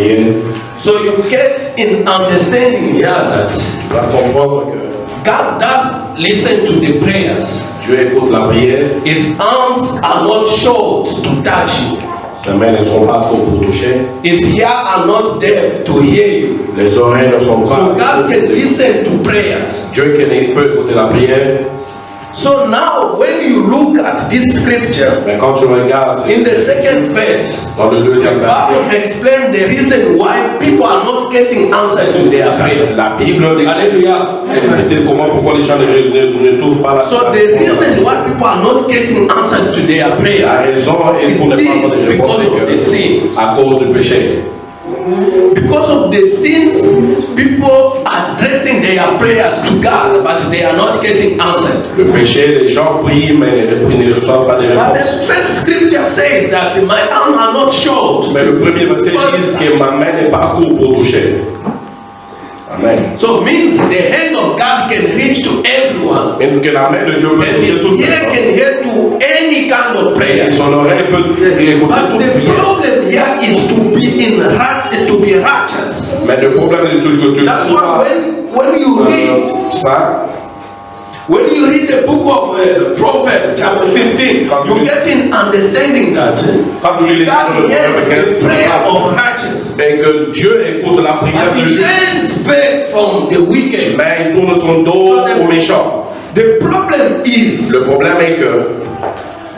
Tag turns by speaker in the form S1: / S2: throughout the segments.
S1: prier.
S2: So you get in understanding here that
S1: Tu vas comprendre que
S2: God does listen to the prayers.
S1: Dieu écoute la prière,
S2: His arms are not short to touch you.
S1: ses mains ne sont pas trop pour toucher,
S2: His ears are not deaf to hear you.
S1: les oreilles ne sont
S2: So God can listen to prayers.
S1: Dieu qui peut écouter la prière,
S2: So now when you look at this scripture,
S1: mais quand tu regardes
S2: in the second verse,
S1: dans le
S2: the Bible
S1: verset,
S2: explains the reason why people are not getting answer to their prayer.
S1: la Bible
S2: Hallelujah.
S1: c'est comment pourquoi les gens ne, ne, ne trouvent pas la
S2: So the reason why people are not getting answer to their
S1: La
S2: prayer
S1: raison est pour ne pas avoir de réponse
S2: because of the
S1: c'est
S2: sin.
S1: à cause du péché.
S2: Because of the sins, people addressing their prayers to God, but they are not getting answered.
S1: Le péché, les gens prient mais ne, ne reçoivent pas de
S2: But the first scripture says that my arm are not short.
S1: Mais le premier verset dit que ma main n'est pas courte pour toucher. Amen.
S2: So means the hand of God can reach to everyone.
S1: Et que la main de Dieu peut toucher
S2: can hear to any kind of prayer.
S1: Et son oreille eh, peut eh, écouter
S2: But
S1: eh,
S2: the
S1: prière.
S2: problem here is to be in right, to be righteous.
S1: Mais le problème est que tu
S2: That's why when, when you uh, read
S1: euh, saint,
S2: When you read the book of uh, Proverbs, chapter 15, you get in understanding that
S1: quand tu lis les
S2: God hears the prayer of righteous.
S1: et que Dieu écoute la prière
S2: And
S1: de
S2: he turns back from the wicked.
S1: mais il tourne son dos aux méchants.
S2: The problem is,
S1: Le problème est que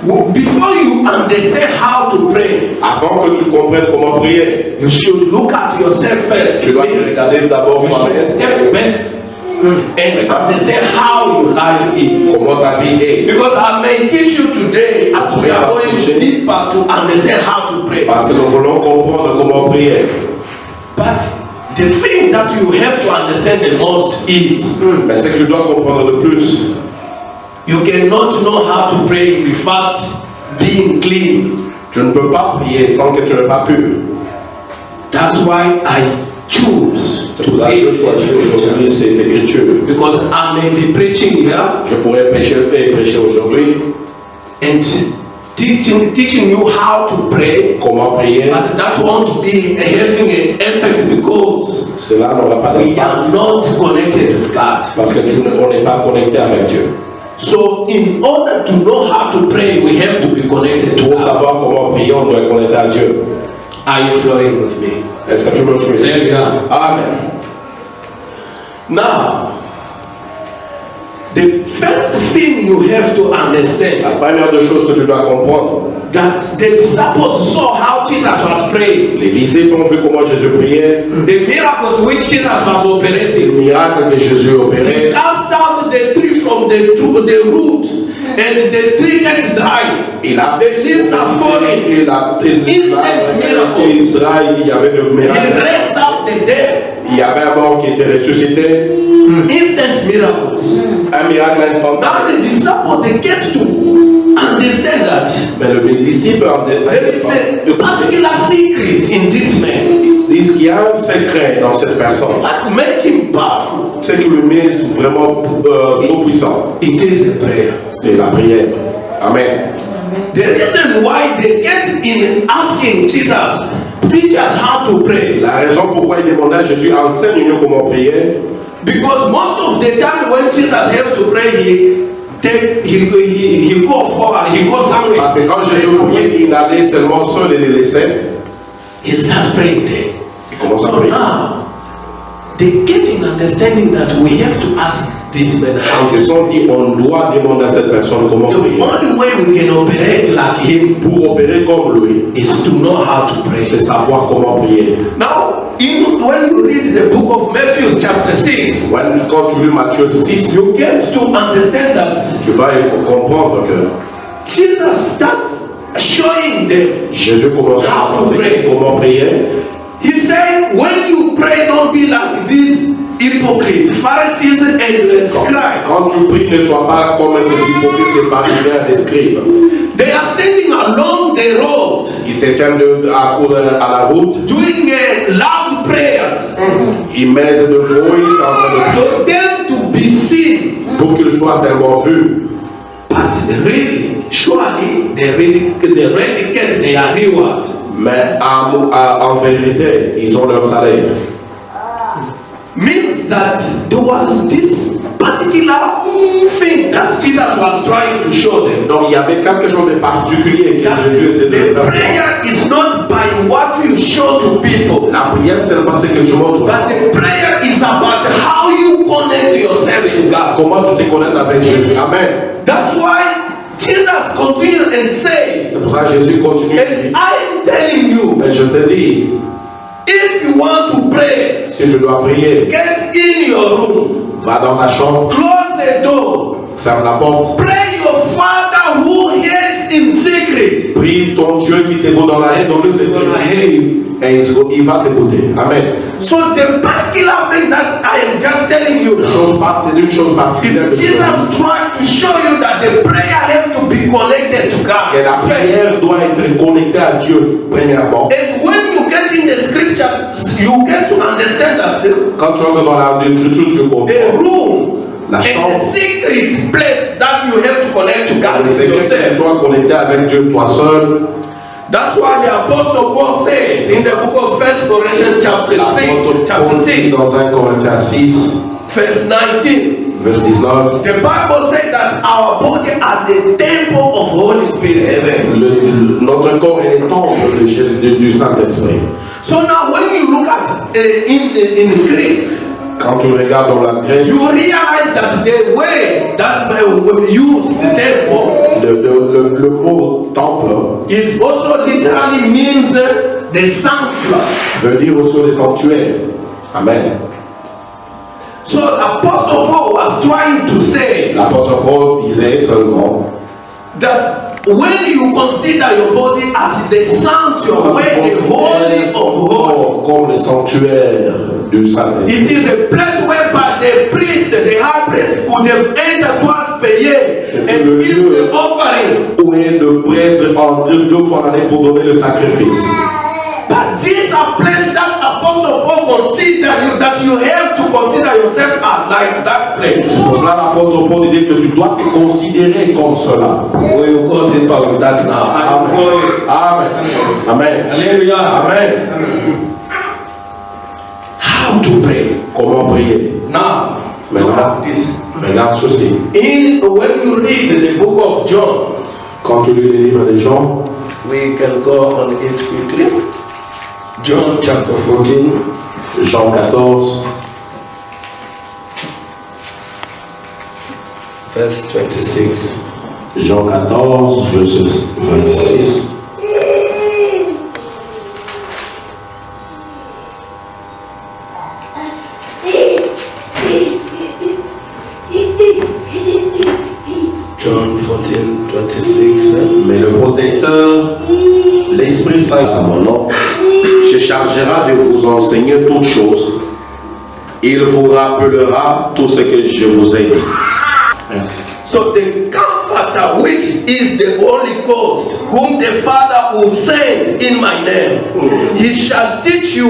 S2: before you understand how to pray,
S1: avant que tu comprennes comment prier,
S2: you should look at yourself first.
S1: tu dois regarder d'abord toi-même
S2: back and understand how your life is.
S1: comment ta vie est.
S2: Because I may teach you today as we are going deeper to understand how to pray.
S1: Parce que nous voulons comprendre comment prier.
S2: But the thing that you have to understand the most is
S1: Mais ce que je dois comprendre le plus,
S2: you cannot know how to pray without being clean.
S1: tu ne peux pas prier sans que tu n'aies pas pu.
S2: That's why I choose
S1: C'est
S2: to
S1: pour ça que je choisis aujourd'hui cette écriture.
S2: Because I may be preaching here
S1: Je pourrais prêcher et prêcher aujourd'hui
S2: and teaching, teaching you how to pray,
S1: comment prier.
S2: but that won't be having an effect because
S1: Cela n'aura pas
S2: we are not connected with God.
S1: parce que tu ne- on n'est pas connecté avec Dieu.
S2: So, in order to know how to pray, we have to be connected to
S1: Pour savoir comment prier, on doit être connecté à Dieu.
S2: Are you flowing with me?
S1: Est-ce que tu me suis? Amen.
S2: Now, the first thing you have to understand.
S1: La première des choses que tu dois comprendre,
S2: that the disciples saw how Jesus was praying,
S1: les disciples ont vu comment Jésus priait,
S2: the miracles which Jesus was operating.
S1: miracle que Jésus
S2: He
S1: opérait.
S2: cast out the tree from the, the root, and the tree gets dry.
S1: Il a
S2: The leaves are falling.
S1: Il a
S2: Instant miracles.
S1: il il y avait le
S2: He
S1: miracle.
S2: raised up the dead.
S1: Il y avait un mort qui était ressuscité.
S2: Instant miracles.
S1: Un miracle instantané.
S2: Now the disciples they get to understand that
S1: Mais le disciple
S2: there is a particular secret in this man.
S1: disent qu'il y a un secret dans cette personne.
S2: What make?
S1: Ce qui le met vraiment euh, trop puissant,
S2: It is the prayer.
S1: c'est la prière. Amen.
S2: The reason why they get in asking Jesus, teach us how to pray.
S1: La raison pourquoi il demandait à Jésus enseigne-nous comment prier,
S2: Because most of the time when Jesus have to pray, he take he he, he go forward, he go somewhere.
S1: parce que quand Jésus priait, il allait seulement seul et les laissait.
S2: He start praying there.
S1: Il commence à
S2: So
S1: prier.
S2: now they get in understanding that we have to ask this man how
S1: se sont dit, on doit demander à cette personne comment
S2: The
S1: prier.
S2: only way we can operate like him
S1: Pour opérer comme lui,
S2: is to know how to pray.
S1: c'est savoir comment prier.
S2: Now, in, when you read the book of Matthew, chapter 6,
S1: When- Quand tu lis Matthieu 6,
S2: you get to understand that
S1: tu vas comprendre que
S2: Jesus start showing them.
S1: Jésus commence à
S2: to
S1: enseigner comment prier.
S2: He said, when you pray, don't be like these hypocrites, Pharisees and scribes.
S1: Quand tu pries, ne sois pas comme ces hypocrites, ces pharisiens, les scribes.
S2: They are standing along the road
S1: Ils se tiennent à, cour- à la route,
S2: doing uh, loud prayers
S1: ils mettent de voix en train de
S2: for them to be seen.
S1: pour qu'ils soient seulement vus.
S2: but really, surely they already, they already get their reward.
S1: Mais à- à- en vérité, ils ont leur salaire.
S2: Means that there was this particular thing that Jesus was trying to show them.
S1: Donc il y avait quelque chose de particulier que
S2: That
S1: Jésus essayait de
S2: the
S1: faire.
S2: prayer is not by what you show to people,
S1: La prière, c'est pas ce que tu montres.
S2: but the prayer is about how you connect yourself to God.
S1: Comment tu te connectes avec Jésus. Amen.
S2: That's why Jesus continued and said,
S1: C'est pour ça que Jésus continue.
S2: and I am telling you,
S1: Mais je te dis,
S2: if you want to pray,
S1: si tu dois prier,
S2: get in your room,
S1: va dans ta chambre,
S2: close the door,
S1: ferme la porte,
S2: pray your Father who hears in secret.
S1: prie ton Dieu qui t'écoute dans la dans le secret. Et il, va t'écouter. Amen.
S2: So the particular thing that I am just telling you
S1: chose part- une chose particulière.
S2: is Jesus trying to show you that the prayer be connected to God.
S1: Et la prière doit être connectée à Dieu, premièrement.
S2: And when you get in the scripture, you get to understand that
S1: Quand tu entres dans la l'écriture, tu comprends.
S2: a room
S1: La
S2: and
S1: chambre.
S2: a secret place that you have to connect to God is
S1: secret, tu
S2: yourself.
S1: dois connecter avec Dieu toi seul.
S2: That's why the apostle Paul says in the book of First Corinthians chapter 3,
S1: L'apôtre
S2: chapter
S1: Paul dit
S2: 6,
S1: dans 1 Corinthiens 6,
S2: verse 19.
S1: Verse 19,
S2: The Bible says that our body are the temple of Holy Spirit.
S1: le- le- notre corps est le temple du, du Saint-Esprit.
S2: So now when you look at uh, in, in Greek,
S1: Quand tu regardes dans la Grèce,
S2: you realize that the word that uh, used temple
S1: le, le- le- mot temple
S2: is also literally means the sanctuary.
S1: veut dire aussi le sanctuaire. Amen.
S2: So Apostle Paul was trying to say
S1: L'apôtre Paul disait seulement
S2: that when you consider your body as the sanctuary, where the holy of holies,
S1: comme le sanctuaire du Saint-Esprit.
S2: it is a place whereby the priest, the high priest, could have entered twice per year and give the offering.
S1: Où est le prêtre entre deux fois l'année pour donner le sacrifice.
S2: But these are places that Apostle Paul consider you that you have consider yourself as like that place.
S1: C'est pour cela l'apôtre Paul dit que tu dois te considérer comme cela.
S2: We will go deeper with that now.
S1: Amen. Amen. Amen.
S2: Hallelujah.
S1: Amen.
S2: How to pray?
S1: Comment prier?
S2: Now, at this.
S1: Regarde ceci.
S2: In when you read the book of John,
S1: Quand tu lis les livres des gens,
S2: we can go on it quickly. John chapter 14,
S1: Jean 14,
S2: verse 26.
S1: Jean 14, verset 26.
S2: John 14, 26.
S1: Mais le protecteur, l'Esprit Saint à mon nom, se chargera de vous enseigner toutes choses. Il vous rappellera tout ce que je vous ai dit.
S2: Which is the Holy Ghost, whom the Father will send in my name, he shall teach you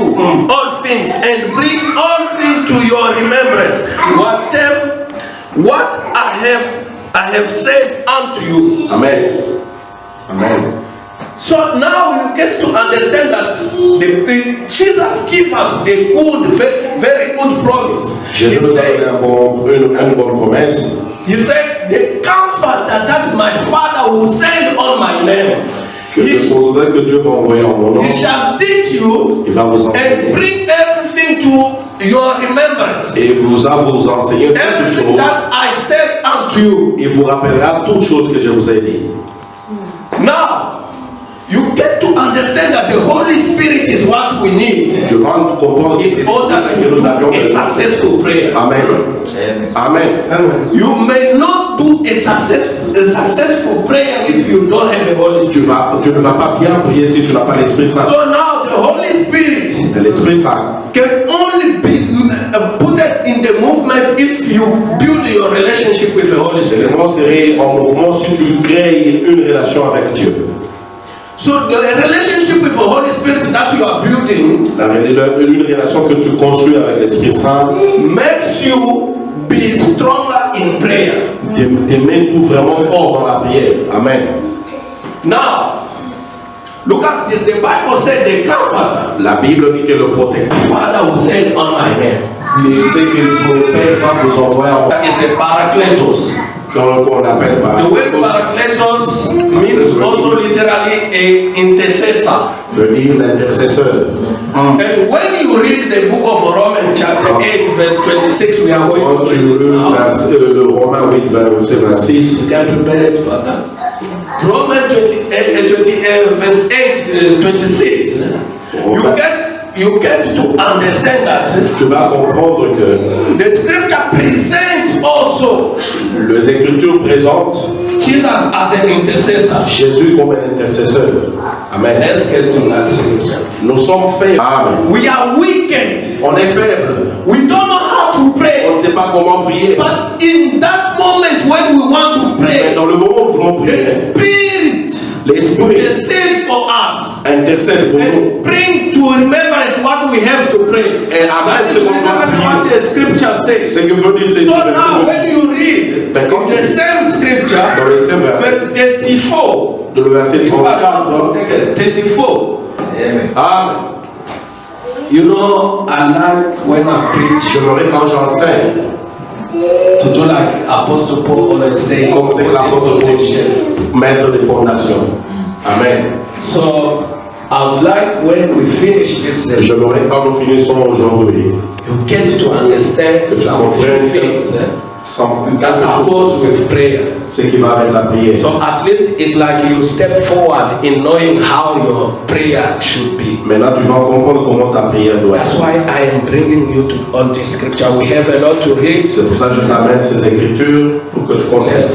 S2: all things and bring all things to your remembrance. Whatever what I have I have said unto you.
S1: Amen. Amen.
S2: So now you get to understand that the, the- Jesus gives us the good, very, very good promise.
S1: Jésus nous donné
S2: said,
S1: bon- une, une bonne promesse.
S2: He said, The comforter that my Father will send on my name,
S1: Que
S2: he,
S1: que Dieu va envoyer en mon nom.
S2: he shall teach you
S1: Il va vous
S2: and bring everything to your remembrance.
S1: Et vous a vous enseigner toutes
S2: Everything
S1: choses.
S2: that I said unto you.
S1: Il vous rappellera toutes choses que je vous ai dit.
S2: Now, you get to understand that the Holy Spirit is what we need
S1: Tu vas comprendre que c'est ça que nous avions
S2: a
S1: besoin.
S2: successful prayer.
S1: Amen. Amen.
S2: You may not do a, success, a successful prayer if you don't have the Holy Spirit.
S1: Tu, vas, tu ne vas pas bien prier si tu n'as pas l'Esprit Saint.
S2: So now the Holy Spirit
S1: L'Esprit Saint
S2: can only be uh, put in the movement if you build your relationship with the Holy Spirit.
S1: le mot serait en mouvement si tu crées une relation avec Dieu.
S2: So the relationship with the Holy Spirit that you are building
S1: La- Une relation que tu construis avec l'Esprit Saint
S2: makes you be stronger in prayer.
S1: T'es- T'aimer tout vraiment fort dans la prière. Amen.
S2: Now, look at this. The Bible said the comforter,
S1: La Bible dit que le protecteur,
S2: Father will send on my name.
S1: il sait que le Père va vous envoyer en
S2: That is the Paracletos.
S1: Appelle par
S2: The word Paracletos means also literally a intercessor.
S1: veut dire l'intercesseur.
S2: And when you read the book of Romans chapter 8 verse 26, we are going
S1: Quand
S2: to read it
S1: lis
S2: now.
S1: vers- euh, le Romain 8, verset 26,
S2: You can prepare it for that. Romans 20, eh, eh, 20, eh, verse 8, eh, 26. eh? You get, you get to understand that
S1: tu vas comprendre que
S2: the scripture presents also
S1: les Écritures présentent
S2: Jesus as an intercessor.
S1: Jésus comme un intercesseur. Amen.
S2: Let's get to that scripture.
S1: Nous sommes faibles. Amen.
S2: We are wicked.
S1: On est faibles.
S2: We don't know how to
S1: On
S2: pray.
S1: ne sait pas comment prier.
S2: But in that moment when we want to
S1: Mais
S2: pray,
S1: dans le moment où nous voulons prier, l'Esprit
S2: intercedes for us
S1: intercède pour nous.
S2: bring to remembrance what we have to pray.
S1: Et
S2: That
S1: après,
S2: is
S1: ce qu'on doit
S2: literally what the scripture says.
S1: Ce que veut dire c'est
S2: So now when you read
S1: Ben, quand
S2: the same
S1: dans
S2: scripture,
S1: le verset
S2: verse 34,
S1: de le verset
S2: if I'm not
S1: 34,
S2: 34.
S1: Amen.
S2: You know, I like when I preach
S1: J'aimerais quand j'enseigne,
S2: to do like Apostle Paul always say,
S1: comme c'est que l'apôtre
S2: foundation.
S1: Paul. Amen.
S2: So I would like when we finish this session,
S1: J'aimerais quand nous finissons aujourd'hui,
S2: you get to understand some things
S1: sans
S2: that goes with prayer.
S1: ce qui va avec la prière.
S2: So at least it's like you step forward in knowing how your prayer should be.
S1: Maintenant, tu vas comprendre comment ta prière doit
S2: That's
S1: être.
S2: why I am bringing you to all this scripture. We have a lot to read.
S1: C'est pour ça que je t'amène ces écritures pour que tu comprennes.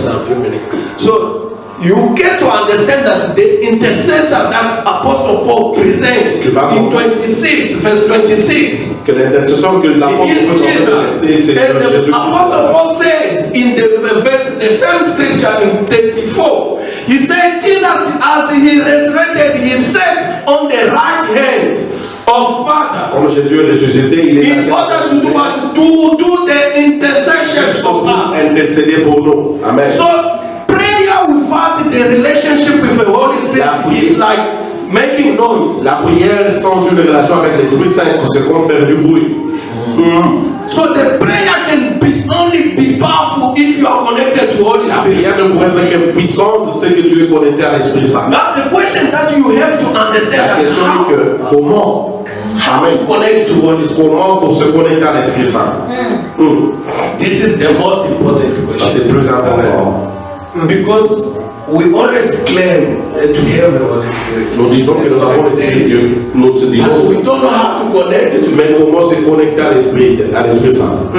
S2: So you get to understand that the intercessor that Apostle Paul presents
S1: Tu vas
S2: in
S1: comprendre.
S2: 26, verse 26.
S1: Que l'intercession que l'apôtre
S2: Jesus.
S1: c'est
S2: And the
S1: Jésus.
S2: Apostle Paul says in the verse, the same scripture in 34, he said, Jesus, as he resurrected, he sat on the right hand of Father
S1: Comme Jésus est ressuscité, il est
S2: in order to do what? To do the intercession for us.
S1: intercéder pour nous. Amen.
S2: So the relationship with the Holy Spirit
S1: La prière.
S2: is like making noise.
S1: La prière sans une relation avec l'Esprit Saint, c'est comme faire du bruit.
S2: So the prayer can be only be powerful if you are connected to Holy
S1: La prière ne pourrait être que puissante, c'est que tu es connecté à l'Esprit Saint.
S2: Now the question that you have to understand
S1: La question est que comment,
S2: how
S1: Amen.
S2: connect to Holy Spirit.
S1: comment pour se connecter à l'Esprit Saint Hmm.
S2: This is the most important
S1: Ça
S2: question
S1: c'est plus important.
S2: because we always claim uh, to have the Holy Spirit.
S1: Nous disons que nous avons l'Esprit Dieu. Nous se
S2: But we don't know how to connect to
S1: mais comment se connecter à l'Esprit, à l'Esprit Saint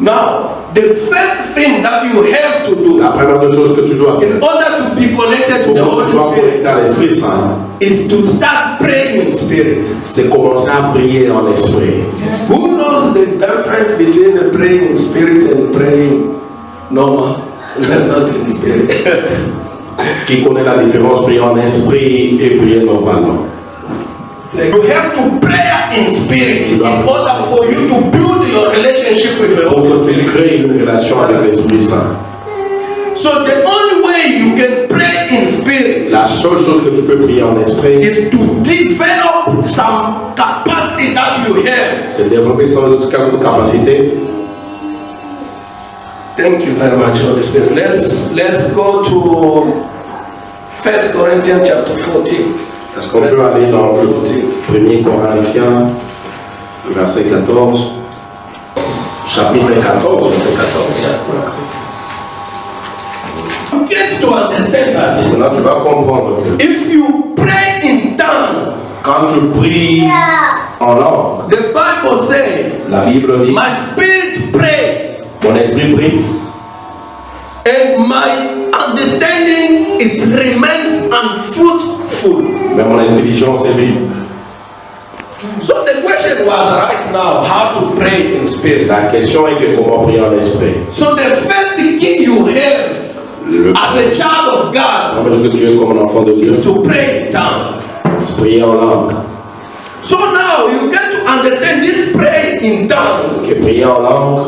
S2: Now, the first thing that you have to do
S1: La première des choses que tu dois
S2: in order to be connected to the Holy Spirit
S1: à l'Esprit Saint,
S2: is to start praying in spirit.
S1: c'est commencer à prier en esprit.
S2: Who knows the difference between praying in spirit and praying normal? Not in spirit.
S1: Qui connaît la différence prier en esprit et prier normalement
S2: you have to pray in spirit in order for you to build your relationship with the
S1: Pour
S2: Holy Spirit.
S1: crées une relation avec l'Esprit Saint.
S2: So the only way you can pray in spirit
S1: La seule chose que tu peux prier en esprit,
S2: is to develop some capacity that you have.
S1: c'est développer quelques capacités.
S2: Thank you very much, Holy Spirit. Let's let's go to First Corinthians chapter 14.
S1: Est-ce qu'on peut aller dans le 1er Corinthiens, verset 14, chapitre 14, verset 14.
S2: You get to understand that
S1: Maintenant, tu vas comprendre que
S2: if you pray in tongue,
S1: quand je prie en langue,
S2: the Bible says,
S1: la Bible dit,
S2: My spirit pray
S1: mon esprit prie
S2: and my understanding it remains unfruitful.
S1: mais mon intelligence est libre.
S2: So the question was right now how to pray in spirit.
S1: La question est que comment prier en esprit.
S2: So the first key you have
S1: Le
S2: as a child of God
S1: premier que tu es comme un enfant de Dieu,
S2: is to pray in tongue.
S1: c'est prier en langue.
S2: So now you get to understand this pray in tongue
S1: Que prier en langue,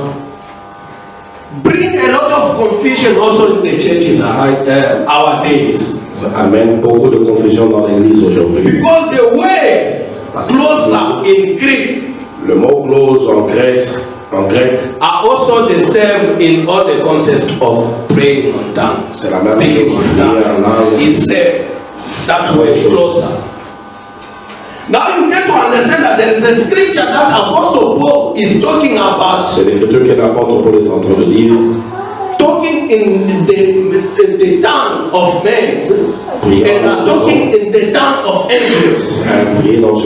S2: bring a lot of confusion also in the churches uh, our days.
S1: amène beaucoup de confusion dans l'église aujourd'hui.
S2: Because the word closer in Greek
S1: Le mot close en Grèce, en grec,
S2: are also the same in all the context of praying on tongues.
S1: c'est la même chose.
S2: is same. That word closer. Now you get to understand that there is a scripture that Apostle Paul is talking about,
S1: C'est l'écriture que l'apôtre Paul est en train de lire.
S2: talking in the, the, the tongue of men and are talking in the tongue of angels.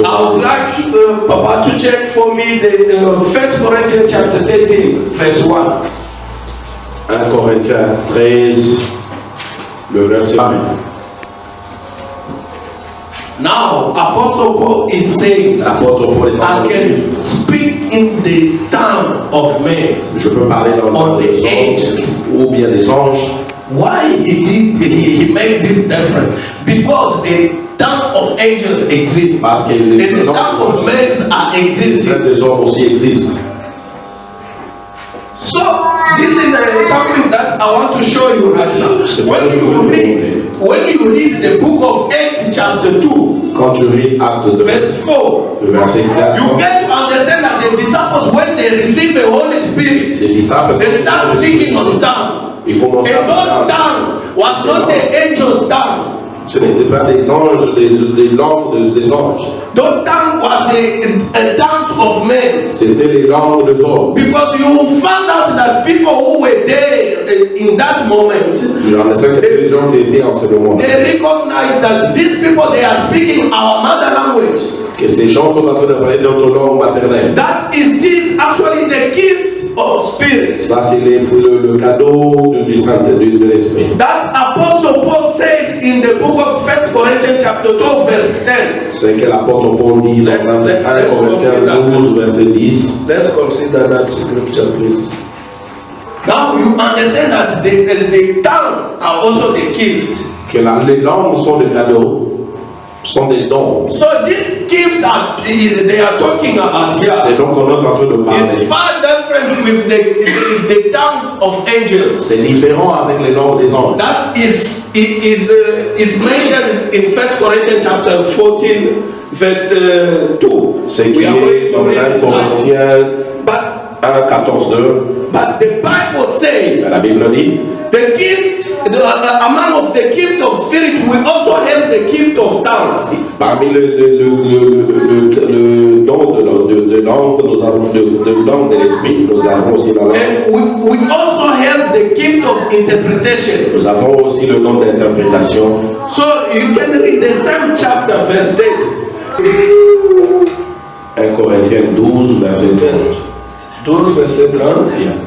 S2: I would like uh, Papa to check for me the uh, First Corinthians chapter 13, verse 1.
S1: 1 Corinthiens 13, le verset 1.
S2: Now, Apostle Paul is saying that I can speak in the tongue of men.
S1: je peux parler dans
S2: On the angels.
S1: ou bien des anges.
S2: Why he did he, he made this difference? Because the tongue of angels exists.
S1: Parce que
S2: And
S1: les
S2: the tongue of men are existing.
S1: hommes aussi existent.
S2: So this is uh, something that I want to show you right now. When you read, when you read the book of Acts chapter 2,
S1: Quand tu lis Acte 2,
S2: verse 4,
S1: le verset 4,
S2: you get to understand that the disciples, when they receive the Holy Spirit,
S1: les disciples,
S2: they start speaking on tongue.
S1: ils commencent
S2: And those
S1: à
S2: tongue was not the angels' tongue.
S1: Ce n'était pas des anges, des, des langues des, anges.
S2: Those tongue was a, a tongues of men.
S1: C'était les langues des hommes.
S2: Because you found out that people who were there uh, in that moment,
S1: cinq les gens qui étaient en ce moment.
S2: they recognize that these people they are speaking our mother language.
S1: Que ces gens sont en train de parler notre langue maternelle.
S2: That is this actually the gift of spirits.
S1: Ça, c'est le, le cadeau du, du Saint, du, de l'Esprit.
S2: That Apostle Paul says in the book of First Corinthians chapter 12 verse 10.
S1: C'est que l'apôtre Paul dit dans 1 Corinthiens 12, verset 10.
S2: Let's consider that scripture, please. Now you understand that the, the, the tongue are also the gift.
S1: Que la- les langues sont des cadeaux, sont des dons.
S2: So this gift that is, they are talking about
S1: C'est
S2: here
S1: donc qu'on est en train de parler.
S2: is far different with the, the, the tongues of angels.
S1: C'est différent avec les langues des anges.
S2: That is is uh, is mentioned in First Corinthians chapter 14, verse uh, 2.
S1: Ce qui est dans
S2: read
S1: 1
S2: it now.
S1: Corinthiens
S2: But
S1: 1, 14, 2.
S2: But the Bible says
S1: La Bible dit
S2: The gift, the, uh, among of the gift of spirit, we also have the gift of tongues.
S1: Parmi le, le, le, le, le, le don de, de, de langue, nous avons de, de langue de l'esprit, nous avons aussi la langue.
S2: And we, we also have the gift of interpretation.
S1: Nous avons aussi le don d'interprétation.
S2: So you can read the same chapter, verse 10.
S1: 1 Corinthiens 12, verset 30.
S2: 12 verse 30.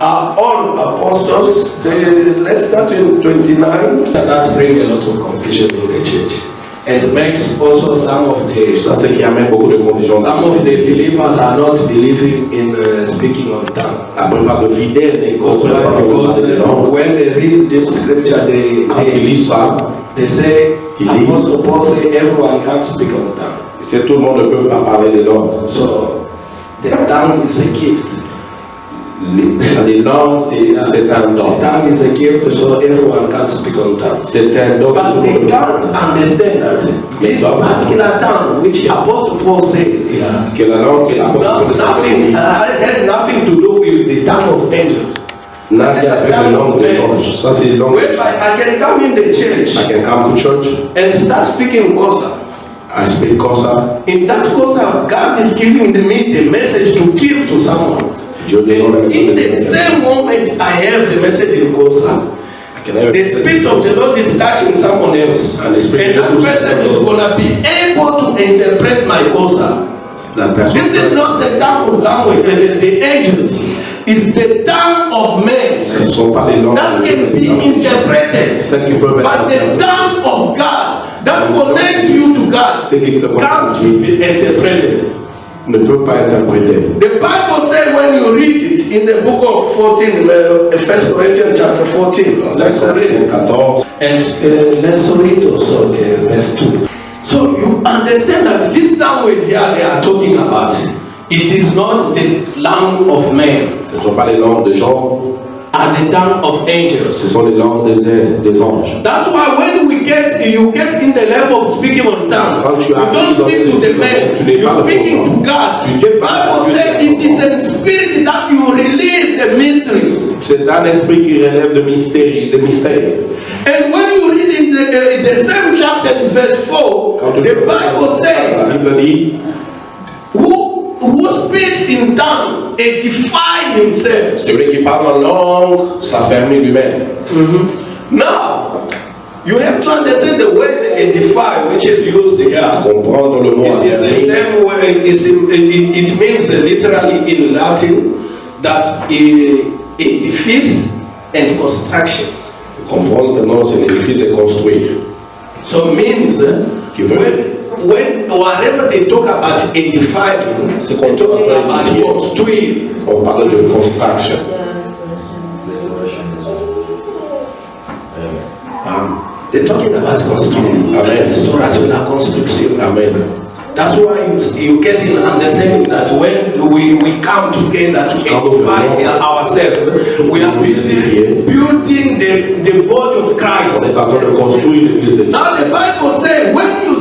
S2: Are all apostles, they, let's start in 29. That bring a lot of confusion in the church. And makes also some of the
S1: Ça, c'est qui amène beaucoup de confusion.
S2: some of the believers are not believing in uh, speaking on tongue.
S1: La plupart de fidèles ne
S2: Because,
S1: comprennent pas
S2: because when they read this scripture, they,
S1: Quand ils
S2: they,
S1: lisent ça,
S2: they say,
S1: Ils disent-
S2: Apostle Paul say everyone can't speak on tongue.
S1: c'est tout le monde ne peut pas parler les langues.
S2: So the tongue is a gift.
S1: Les, langues, c'est un don.
S2: Tongue is a gift, so everyone can't speak on tongue.
S1: C'est un don.
S2: But they can't understand that this particular tongue, which Apostle Paul says here,
S1: Que la langue, que la
S2: no- nothing uh, had nothing to do with the tongue of angels.
S1: rien avec la langue des anges. Ça, c'est la langue.
S2: Whereby I can come in the
S1: I
S2: church
S1: can come to church,
S2: and start speaking Kosa.
S1: I speak Kosa,
S2: In that Kosa, God is giving me the message to give to someone. In the same moment I have the message in Kosa, the Spirit of the Lord is touching someone else.
S1: And
S2: And that person is going to be able to interpret my Kosa. This is not the tongue of language, uh, the, the angels. It's the tongue of men that can be interpreted.
S1: Celles qui peuvent
S2: But the tongue of God that connects you to God can't be interpreted.
S1: Ne peut pas interpréter.
S2: The Bible says when you read it in the book of 14, uh, 1 Corinthians chapter 14, let's read it.
S1: 14.
S2: And uh, let's read also the verse 2. So you understand that this language here they are talking about, it is not the language of men.
S1: Ce ne sont pas les langues de gens,
S2: are the tongue of angels.
S1: ce sont les langues des, des anges.
S2: That's why when we get you get in the level of speaking on tongue,
S1: Quand tu
S2: you don't speak to the man, you're speaking to. God. The
S1: tu parles à
S2: Bible says it is in spirit that you release the mysteries.
S1: C'est un esprit qui relève de mystère, de mystère.
S2: And when you read in the, uh, the same chapter in verse 4,
S1: Quand
S2: the Bible says, in tongue edify himself.
S1: celui qui parle en langue s'affermit lui-même.
S2: Now, you have to understand the word edify, which is used here.
S1: Comprendre le mot
S2: It is the same way, in- it, means literally in Latin that eh, edifice and construction.
S1: Comprendre que non, c'est un édifice et construire.
S2: So it means uh,
S1: Qui veut-
S2: when, when whatever they talk about edifying,
S1: C'est qu'on
S2: about
S1: édifier.
S2: construire.
S1: On parle de construction. Amen.
S2: They're talking about construire.
S1: Amen.
S2: Restauration la construction.
S1: Amen.
S2: That's why you, you get in understanding that when we, we come together to edify ourselves, we are busy building the, the body of Christ. Now the Bible says when you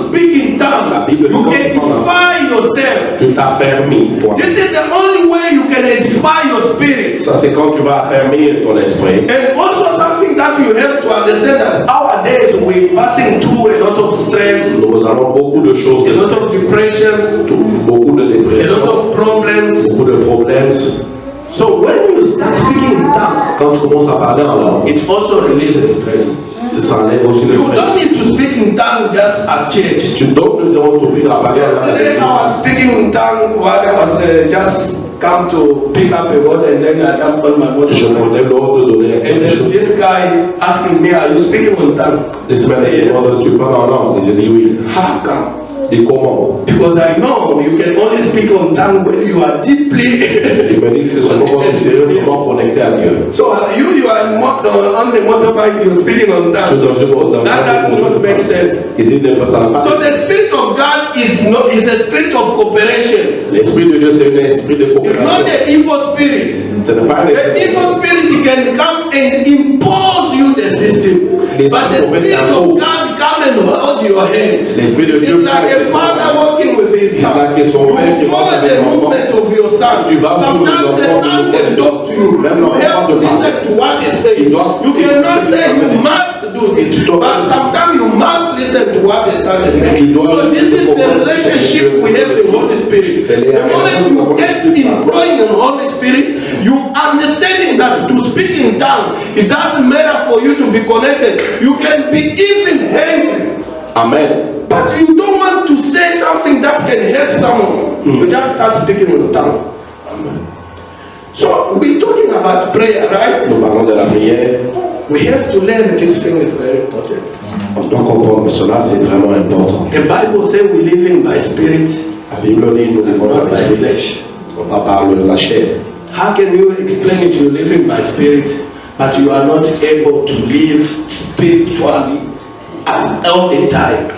S1: La
S2: tongue,
S1: Bible
S2: you
S1: dit
S2: edify yourself.
S1: Tu t'affermis, toi.
S2: This is the only way you can edify your spirit.
S1: Ça, c'est quand tu vas affermir ton esprit.
S2: And also something that you have to understand that nowadays we're passing through a lot of stress,
S1: Nous avons beaucoup de choses,
S2: a lot of depressions,
S1: beaucoup de
S2: a lot of problems.
S1: beaucoup de problèmes.
S2: So when you start speaking in tongue,
S1: Quand tu commences à parler en langue,
S2: it also releases stress.
S1: Le
S2: You don't need to speak in tongue just at church.
S1: Tu parler en langue. à
S2: Yesterday I was speaking in tongue while I was uh, just come to pick up a word and then I jump on my
S1: Je
S2: body.
S1: prenais l'ordre de donner
S2: And
S1: chose.
S2: this guy asking me, are you speaking in tongue?
S1: Des
S2: I
S1: semaines,
S2: say,
S1: il
S2: yes.
S1: tu parles en langue. Je dis oui.
S2: How come?
S1: Dis comment
S2: Because I know you can only speak on tongue when you are deeply.
S1: Il me dit que c'est seulement quand tu es sérieusement connecté à Dieu.
S2: so uh, you, you are uh, on the motorbike, you're speaking on tongue. That does not make sense. So the spirit of God is not is a spirit of cooperation.
S1: L'esprit de Dieu, c'est un esprit de
S2: It's not
S1: coopération.
S2: the evil spirit.
S1: Ce n'est pas un
S2: The evil spirit can come and impose you the system place but the spirit of God can't come and hold your hand. It's like a father walking with his son.
S1: Like.
S2: You follow the movement of your son.
S1: Tu vas
S2: Sometimes the
S1: de
S2: can talk to you.
S1: Même
S2: You have to listen to what he says. You cannot say you must do this. But sometimes you must listen to what the son is saying. So this is the relationship we have with the Holy Spirit. The moment you get in growing in Holy Spirit, you understanding that to speak in tongue, it doesn't matter for you to be connected. You can be even angry.
S1: Amen.
S2: But you don't want to say something that can hurt someone. You just start speaking in tongue. So we're talking about prayer, right?
S1: Nous parlons de la prière.
S2: We have to learn this thing is very important.
S1: On doit comprendre que cela, c'est vraiment important.
S2: The Bible says we live in by spirit,
S1: La Bible dit nous vivons par l'esprit,
S2: flesh.
S1: par le- la chair.
S2: How can you explain it? You're living by spirit, but you are not able to live spiritually at all the time.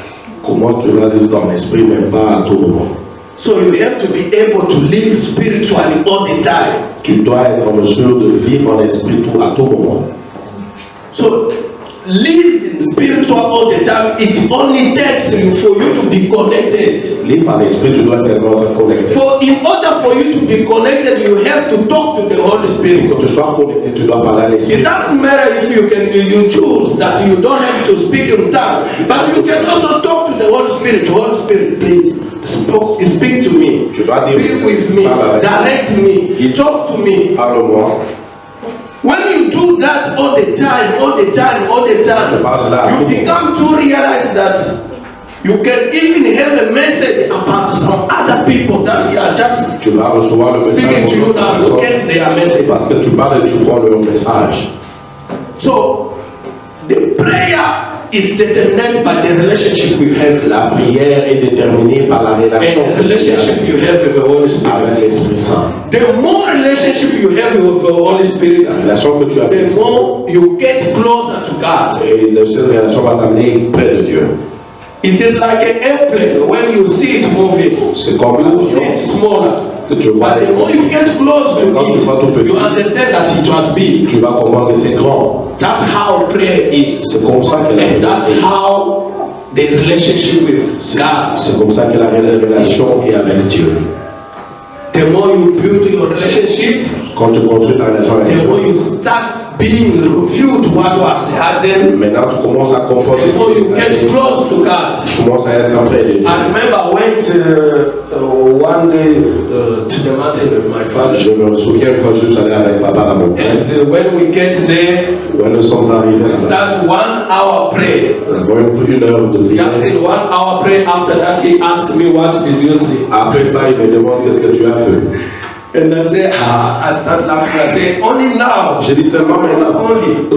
S1: Comment tu vas vivre dans l'esprit, mais pas à tout moment.
S2: So you have to be able to live spiritually all the time.
S1: Tu dois être en mesure de vivre en esprit tout, à tout moment.
S2: So live in spiritual all the time. It only takes you for you to be connected.
S1: Vivre en esprit, tu dois seulement être connecté.
S2: For in order for you to be connected, you have to talk to the Holy Spirit.
S1: Quand tu sois connecté, tu dois parler à
S2: It
S1: l'esprit.
S2: doesn't matter if you can you choose that you don't have to speak in tongue, but you can also talk the Holy Spirit. Holy Spirit, please speak, speak to me.
S1: Tu dois dire,
S2: Be with me, direct me, talk to me.
S1: Parle-moi.
S2: When you do that all the time, all the time, all the time, you become to realize that you can even have a message about some other people that you are just
S1: Tu vas recevoir le
S2: speaking
S1: message.
S2: to you now. You get their message.
S1: Parce que tu parles et tu prends leur message.
S2: So the prayer is determined by the relationship you have
S1: La prière est déterminée par la relation
S2: and the relationship you have with the Holy Spirit.
S1: l'Esprit Saint.
S2: The more relationship you have with the Holy Spirit,
S1: La relation que tu as
S2: the more you get closer to God.
S1: Et cette relation va t'amener près de Dieu.
S2: It is like an airplane when you see it moving.
S1: C'est comme
S2: You see
S1: l'avion
S2: it smaller.
S1: Tu vois.
S2: But the more you get close to
S1: Quand tu vois tout
S2: it,
S1: petit.
S2: you understand that it was big.
S1: Tu vas comprendre que c'est grand.
S2: That's how prayer is.
S1: C'est comme ça que la
S2: And that's how the relationship with God.
S1: C'est comme ça que la relation est avec Dieu.
S2: The more you build your relationship,
S1: Quand tu construis ta relation avec
S2: the more
S1: Dieu,
S2: you start being revealed what was hidden,
S1: maintenant tu commences à comprendre
S2: the more you get close to God.
S1: Tu commences à être près de Dieu.
S2: I remember I went uh, uh, one day uh, to the mountain with my father.
S1: Je me souviens une fois, je suis allé avec papa à la montagne.
S2: And uh, when we get there,
S1: Quand nous sommes arrivés
S2: we start one hour prayer.
S1: nous avons une heure de prière.
S2: Just in one hour prayer after that, he asked me, What did you see?
S1: Après ça, il me demande qu'est-ce que tu as fait.
S2: And I say, Ah, I start laughing. I say, Only now.
S1: J'ai dit seulement maintenant.
S2: Only.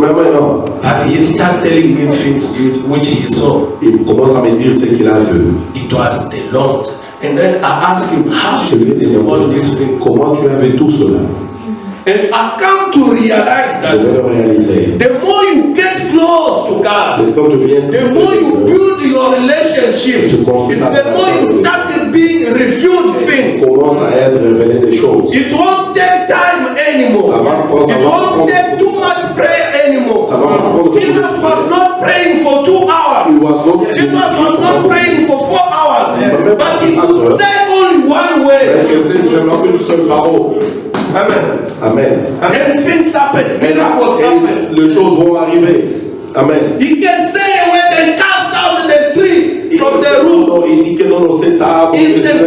S1: Même maintenant.
S2: But he started telling me things which he saw.
S1: Il commence à me dire ce qu'il a vu.
S2: It was the Lord. And then I asked him, How did you see all these things?
S1: comment tu as vu tout cela.
S2: And I come to realize that the more you get close to God, the more you build your relationship, the more you start being revealed things. It won't take time anymore. It won't take too much prayer anymore. Jesus was not praying for two hours. Jesus was not praying for four hours. But he could say only one way. Amen.
S1: Amen.
S2: Then things happen. Miracles happen.
S1: Les choses vont arriver. Amen.
S2: He can say when they cast out the tree from the root.
S1: Il dit que non, non,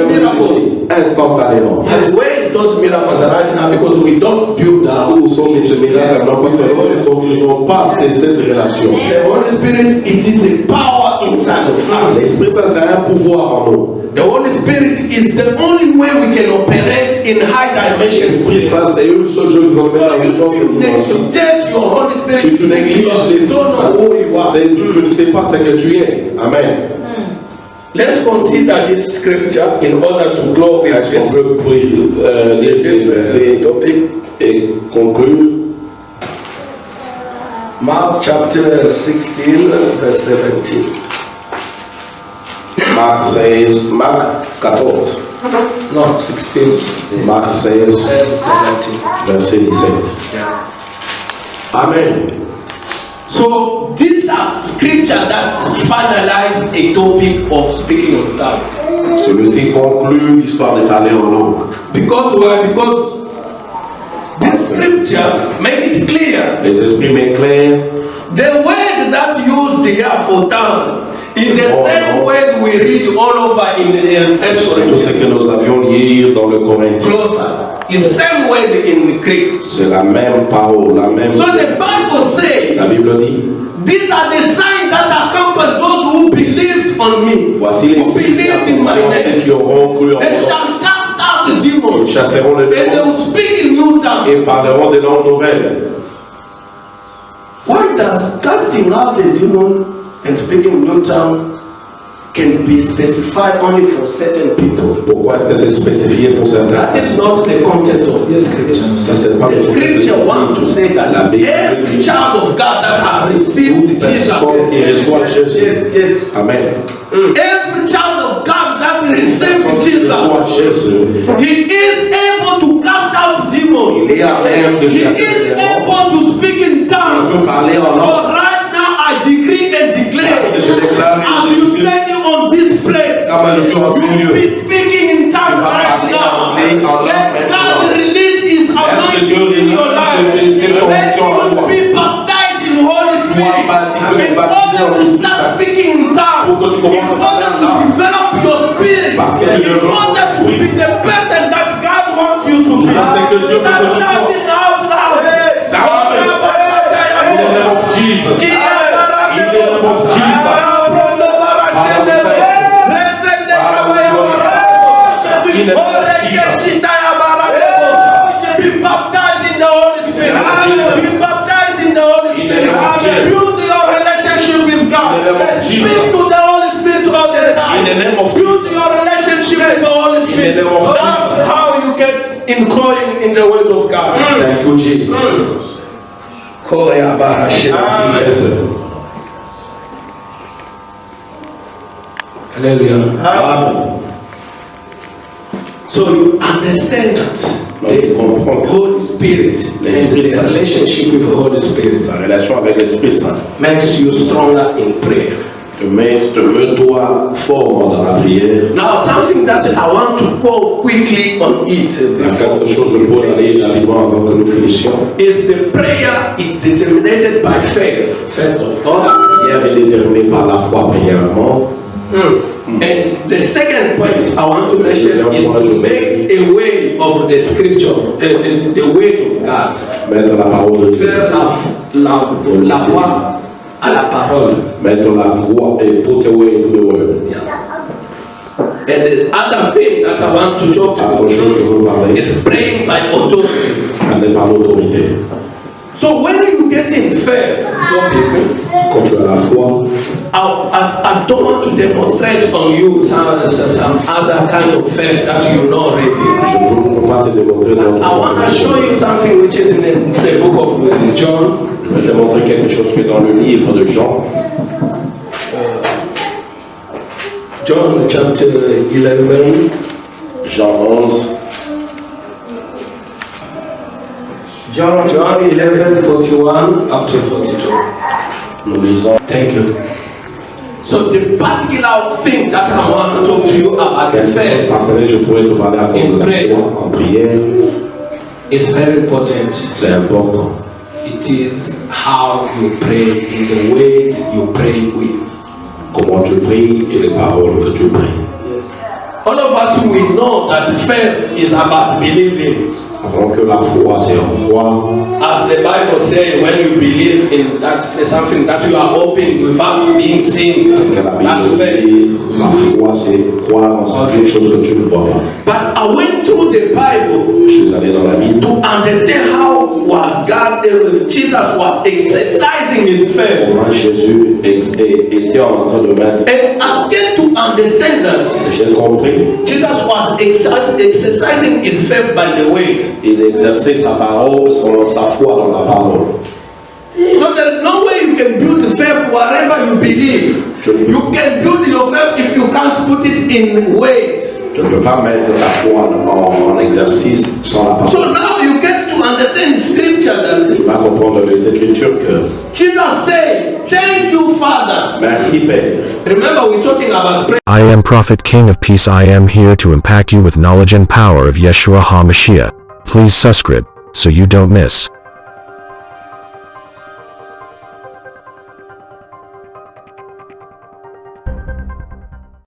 S2: miracle.
S1: instantanément.
S2: And where is those miracles right now? Because we don't build
S1: Où sont miracles? Non, parce que nous ne pas cette relation.
S2: The Holy Spirit, it is a power inside of us.
S1: L'Esprit Saint, c'est un pouvoir en nous.
S2: The Holy Spirit is the only way we can operate in high dimensions.
S1: L'Esprit Saint, c'est une seule chose qui dimension.
S2: neglect your Holy Spirit,
S1: tu négliges
S2: are.
S1: c'est- tu, tu ne sais pas ce que tu es. Amen.
S2: Let's consider this scripture in order to go with
S1: Est-ce qu'on
S2: this,
S1: peut euh, lire
S2: this
S1: ces et conclure?
S2: Mark chapter 16, verse 17.
S1: Marc 16, Marc 14,
S2: No, 16,
S1: Marc 16, uh,
S2: verse 17.
S1: verset 17.
S2: Yeah.
S1: Amen.
S2: So these are scripture that finalize a topic of speaking of God.
S1: Celui-ci conclut l'histoire de parler en langue.
S2: Because why? Because this scripture make it clear.
S1: Les esprits m'éclairent.
S2: The word that used here for tongue is the
S1: Oh,
S2: same word we read all over in the in First
S1: ce que nous avions lire dans le Corinthien,
S2: Closer. It's same word in Greek.
S1: c'est la même parole, la même.
S2: So the Bible says
S1: La Bible dit
S2: these are the signs that accompany those who believed on me.
S1: Voici les
S2: who
S1: signes qui
S2: in
S1: auront cru en moi.
S2: shall cast out the demons.
S1: Ils chasseront les
S2: And they
S1: démons
S2: will speak in new tongues.
S1: et parleront des langues nouvelles.
S2: Why does casting out the demon and speaking new tongue can be specified only for certain people?
S1: Pourquoi est-ce que c'est spécifié pour certains
S2: That is not the context of this scripture.
S1: Ça, c'est pas
S2: The scripture wants to say that
S1: Bible
S2: every child of God that has received Jesus,
S1: qui reçoit Jésus.
S2: yes, yes,
S1: Amen.
S2: every child of God that received Jesus, he is able to cast out demons.
S1: il est à même de
S2: He
S1: chasser
S2: is
S1: les démons.
S2: able to speak in
S1: On
S2: tongues.
S1: peut parler en langue.
S2: depending on this place.
S1: Kábàlì fi hàn sí nílò.
S2: You be speaking in tongues right now. Let God release his anointing in your life. Let you be baptized in Holy Spirit. In order to start speaking in tongues. In order to develop your spirit. In order to be the person that God wants you to be.
S1: That
S2: shouting out loud.
S1: Shout. In the name of Jesus. In the name of Jesus. In the name of Jesus.
S2: Be baptized in the Holy Spirit. Be baptized in the Holy Spirit. Build your relationship with God. Speak to the Holy Spirit all the time.
S1: In the name of
S2: Build your relationship with the Holy Spirit. That's how you get in growing in the Word of God.
S1: Thank you, Jesus. Jésus.
S2: Hallelujah.
S1: Amen.
S2: So you understand that
S1: Donc,
S2: the
S1: que
S2: Holy Spirit and the relationship with the Holy Spirit
S1: ta relation avec l'Esprit Saint
S2: makes you stronger in prayer.
S1: te met, te met toi fort dans la prière.
S2: Now, something that I want to go quickly on it
S1: Il y a
S2: before
S1: quelque chose pour aller rapidement avant que nous finissions.
S2: is the prayer is determined by faith, first of all.
S1: La prière est déterminée par la foi, premièrement.
S2: And the second point I want to mention is to make a way of the scripture, uh, the, the way of God.
S1: Mettre la parole de Dieu.
S2: Faire la, la, la voix à la parole.
S1: Mettre la voix et put away to the word.
S2: And the other thing that I want to talk
S1: Autre chose que
S2: to
S1: parlez,
S2: is praying by authority.
S1: aller par l'autorité.
S2: So when you get in faith, topic,
S1: Quand tu as la foi,
S2: I, I, I don't want to demonstrate on you some, some other kind of faith that you know already.
S1: je ne peux pas te démontrer dans
S2: I want to show you something which is in the, the book of uh, John,
S1: Je vais te montrer quelque chose qui est dans le livre de Jean,
S2: John chapter 11,
S1: Jean 11,
S2: John, John 11, 41 up to 42.
S1: nous lisons
S2: Thank you. So the particular thing that I want to talk to you about faith
S1: Après, je pourrais te parler à cause de la foi en prière.
S2: is very important.
S1: C'est important.
S2: It is how you pray in the way you pray with.
S1: Comment tu pries et les paroles que tu pries.
S2: All of us we know that faith is about believing.
S1: Avant que la foi, c'est en croire.
S2: As the Bible says, when you believe in that something that you are hoping without being seen, that's faith.
S1: la foi, c'est croire en quelque chose que tu ne vois pas.
S2: But I went through the Bible
S1: Je suis allé dans la Bible
S2: to understand how was God, Jesus was exercising his faith.
S1: comment Jésus était en train de mettre.
S2: And I get to understand that
S1: J'ai compris.
S2: Jesus was exercis- exercising his faith by the way.
S1: Il exerçait sa parole, son- sa foi dans la parole.
S2: So there's no way you can build the faith wherever you believe. You can build your faith if you can't put it in weight.
S1: Tu ne peux pas mettre ta foi en, en exercice sans la parole.
S2: So now you get to understand scripture that
S1: Tu vas comprendre les Écritures que
S2: Jesus said, Thank you, Father.
S1: merci Père.
S2: Remember, we're talking about prayer.
S3: I am Prophet King of Peace. I am here to impact you with knowledge and power of Yeshua HaMashiach. Please subscribe so you don't miss.